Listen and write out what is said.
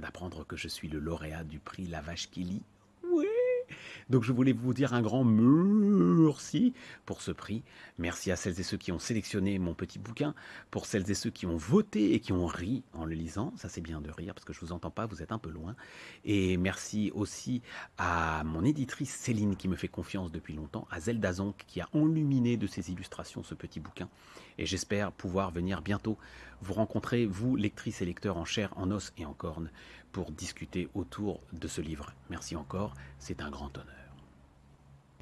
d'apprendre que je suis le lauréat du prix La Vache qui lit. Oui donc je voulais vous dire un grand merci pour ce prix. Merci à celles et ceux qui ont sélectionné mon petit bouquin, pour celles et ceux qui ont voté et qui ont ri en le lisant. Ça c'est bien de rire parce que je vous entends pas, vous êtes un peu loin. Et merci aussi à mon éditrice Céline qui me fait confiance depuis longtemps, à Zelda Zonk qui a enluminé de ses illustrations ce petit bouquin. Et j'espère pouvoir venir bientôt vous rencontrer, vous lectrices et lecteurs en chair, en os et en corne, pour discuter autour de ce livre. Merci encore, c'est un grand honneur.